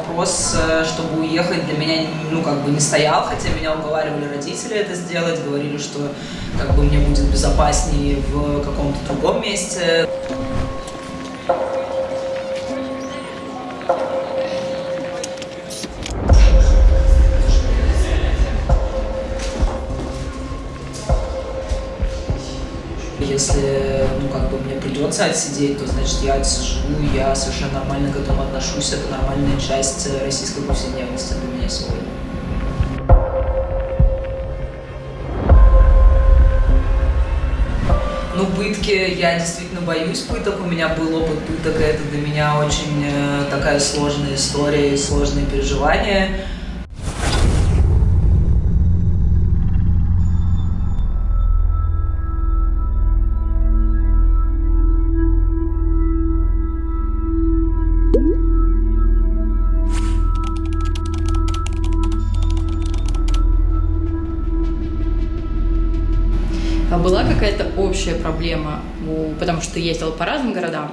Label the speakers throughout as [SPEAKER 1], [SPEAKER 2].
[SPEAKER 1] вопрос, э, чтобы уехать, для меня, ну, как бы не стоял, хотя меня уговаривали родители это сделать, говорили, что как бы мне будет безопаснее в каком-то другом месте. Если, ну, как бы мне придется отсидеть, то, значит, я отсижу, я совершенно нормально к этому отношусь, это нормальная часть российской повседневности для меня сегодня. Ну, пытки, я действительно боюсь пыток, у меня был опыт пыток, и это для меня очень э, такая сложная история и сложные переживания.
[SPEAKER 2] Была какая-то общая проблема, у, потому что ездила по разным городам,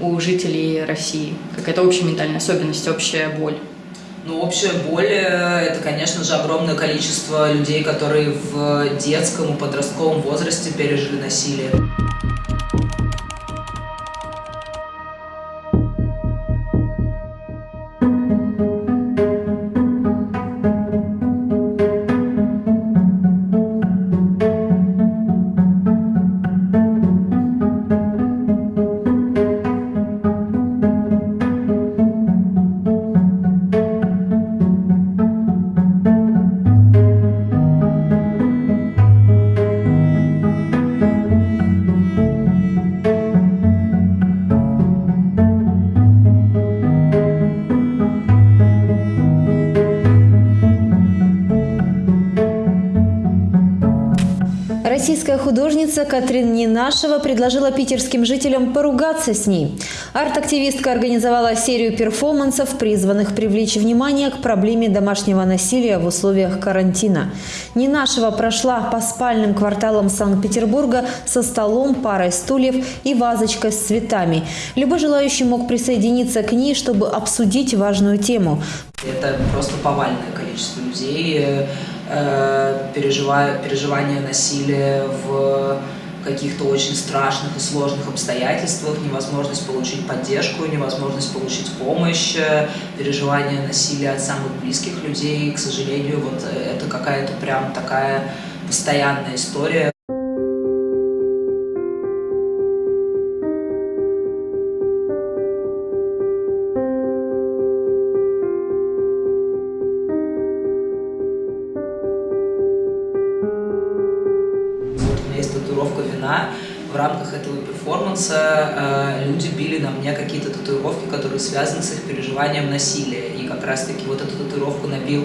[SPEAKER 2] у жителей России? Какая-то общая ментальная особенность, общая боль?
[SPEAKER 1] Ну, общая боль – это, конечно же, огромное количество людей, которые в детском и подростковом возрасте пережили насилие.
[SPEAKER 3] Художница Катрин Нинашева предложила питерским жителям поругаться с ней. Арт-активистка организовала серию перформансов, призванных привлечь внимание к проблеме домашнего насилия в условиях карантина. Нинашева прошла по спальным кварталам Санкт-Петербурга со столом, парой стульев и вазочкой с цветами. Любой желающий мог присоединиться к ней, чтобы обсудить важную тему.
[SPEAKER 1] Это просто повальное количество людей, э, переживание насилия в каких-то очень страшных и сложных обстоятельствах, невозможность получить поддержку, невозможность получить помощь, э, переживание насилия от самых близких людей. К сожалению, вот э, это какая-то прям такая постоянная история. Перформанса э, люди били на мне какие-то татуировки, которые связаны с их переживанием насилия. И как раз-таки вот эту татуировку набил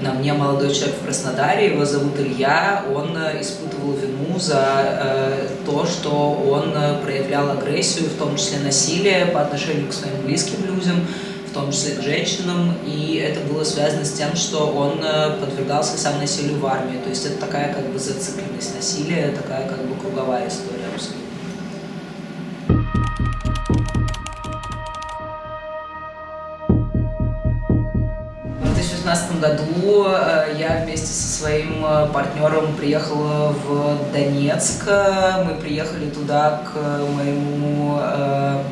[SPEAKER 1] на мне молодой человек в Краснодаре, его зовут Илья, он э, испытывал вину за э, то, что он э, проявлял агрессию, в том числе насилие по отношению к своим близким людям, в том числе к женщинам, и это было связано с тем, что он подвергался сам насилию в армии. То есть это такая как бы зацикленность насилия, такая как бы круговая история абсолютно. 2016 году э, я вместе со своим э, партнером приехала в Донецк. Мы приехали туда к моему э,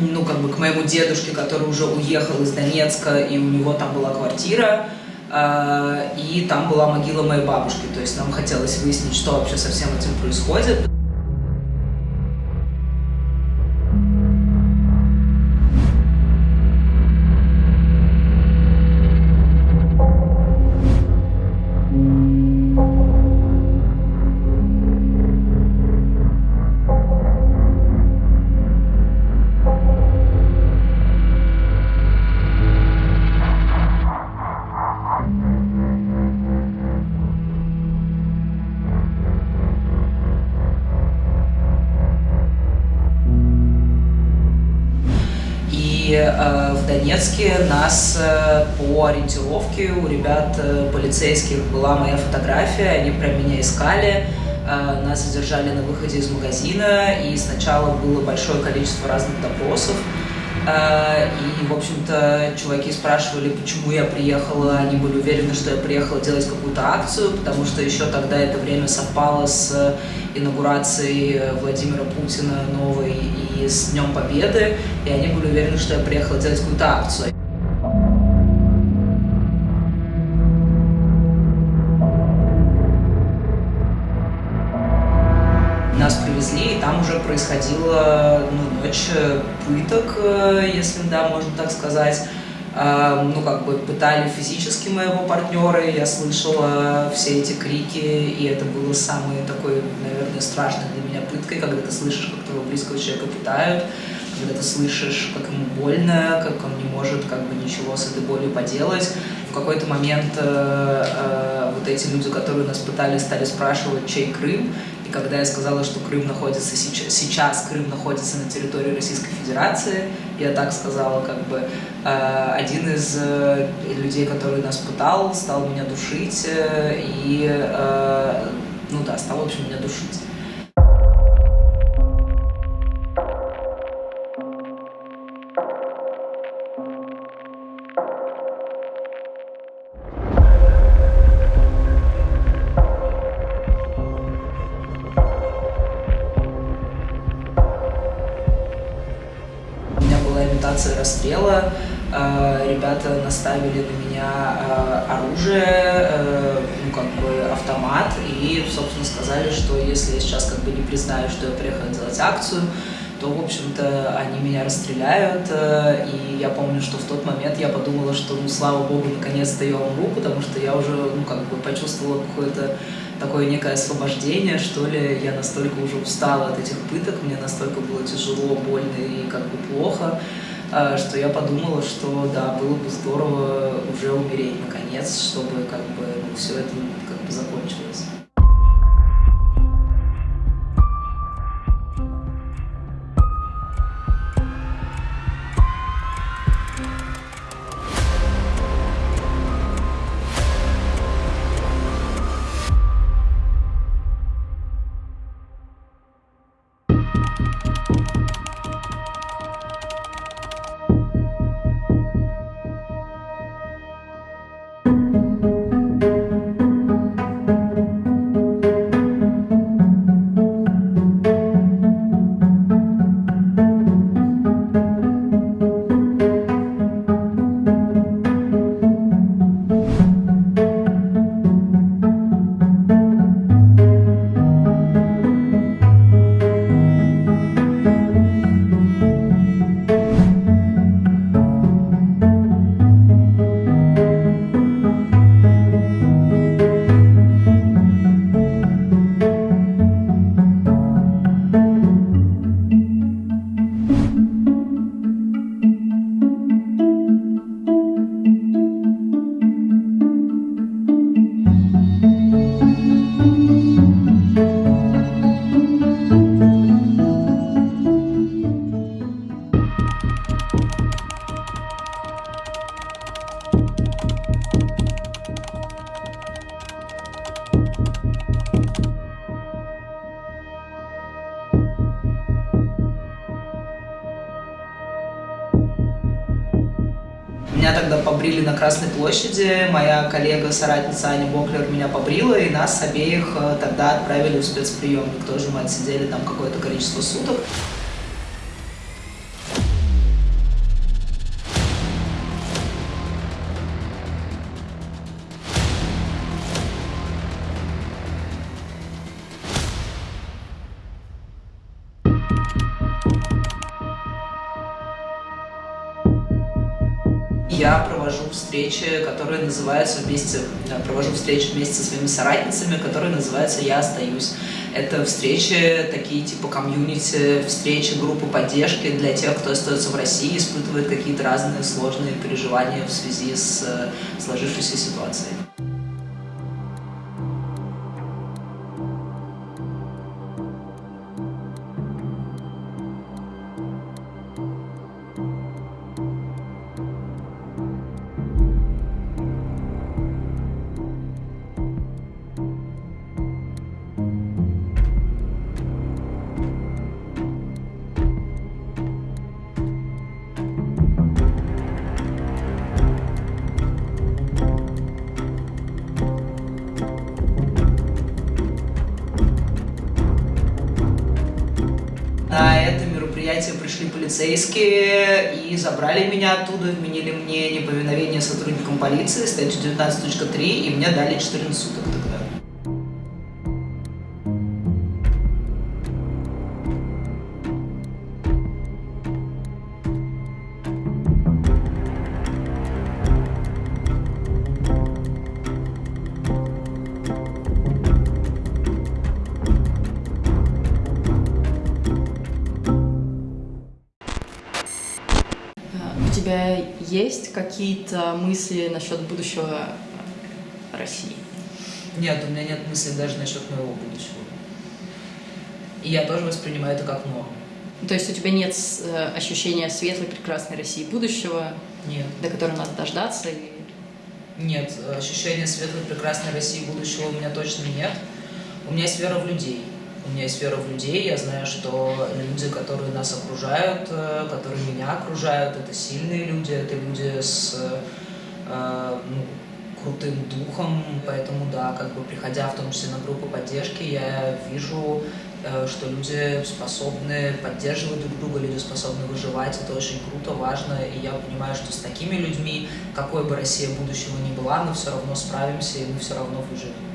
[SPEAKER 1] ну, как бы к моему дедушке, который уже уехал из Донецка, и у него там была квартира, э, и там была могила моей бабушки. То есть нам хотелось выяснить, что вообще со всем этим происходит. Э, в Донецке нас э, по ориентировке у ребят э, полицейских была моя фотография, они про меня искали, нас задержали на выходе из магазина, и сначала было большое количество разных допросов, и, в общем-то, чуваки спрашивали, почему я приехала. Они были уверены, что я приехала делать какую-то акцию, потому что еще тогда это время совпало с инаугурацией Владимира Путина новой и с Днем Победы. И они были уверены, что я приехала делать какую-то акцию. Нас привезли, и там уже происходила ночь пыток, э, если да, можно так сказать. А, ну, как бы пытали физически моего партнера, я слышала все эти крики, и это было самой такой, наверное, страшной для меня пыткой, когда ты слышишь, как твоего близкого человека пытают, когда ты слышишь, как ему больно, как он не может как бы ничего с этой болью поделать. В какой-то момент э, э, вот эти люди, которые нас пытали, стали спрашивать, чей Крым, когда я сказала, что Крым находится сейчас, сейчас Крым находится на территории Российской Федерации, я так сказала, как бы э, один из э, людей, который нас пытал, стал меня душить э, и, э, ну да, стал, в общем, меня душить. Расстрела. Э, ребята наставили на меня э, оружие, э, ну, как бы автомат, и, собственно, сказали, что если я сейчас как бы не признаю, что я приехала делать акцию, то, в общем-то, они меня расстреляют. И я помню, что в тот момент я подумала, что, ну, слава богу, наконец-то я умру, потому что я уже, ну, как бы почувствовала какое-то такое некое освобождение, что ли. Я настолько уже устала от этих пыток, мне настолько было тяжело, больно и как бы плохо, что я подумала, что да, было бы здорово уже умереть наконец, чтобы как бы ну, все это как бы закончилось. Красной площади, моя коллега-соратница Аня Боклер меня побрила, и нас обеих э, тогда отправили в спецприемник. Тоже мы отсидели там какое-то количество суток. Я провожу встречи, которые называются вместе, провожу встречи вместе со своими соратницами, которые называются «Я остаюсь». Это встречи такие типа комьюнити, встречи, группы поддержки для тех, кто остается в России, испытывает какие-то разные сложные переживания в связи с э, сложившейся ситуацией. Полицейские и забрали меня оттуда, вменили мне неповиновение сотрудникам полиции, статью 19.3, и мне дали 14 суток.
[SPEAKER 2] Тебя есть какие-то мысли насчет будущего России?
[SPEAKER 1] Нет, у меня нет мысли даже насчет моего будущего. И я тоже воспринимаю это как норму.
[SPEAKER 2] То есть у тебя нет э, ощущения светлой, прекрасной России будущего,
[SPEAKER 1] Нет.
[SPEAKER 2] до которой надо дождаться? И...
[SPEAKER 1] Нет, ощущения светлой, прекрасной России будущего у меня точно нет. У меня есть вера в людей. У меня есть вера в людей. Я знаю, что люди, которые нас окружают, э, которые меня окружают, это сильные люди, это люди с э, ну, крутым духом. Поэтому, да, как бы приходя в том числе на группы поддержки, я вижу, э, что люди способны поддерживать друг друга, люди способны выживать. Это очень круто, важно. И я понимаю, что с такими людьми, какой бы Россия будущего ни была, мы все равно справимся и мы все равно выживем.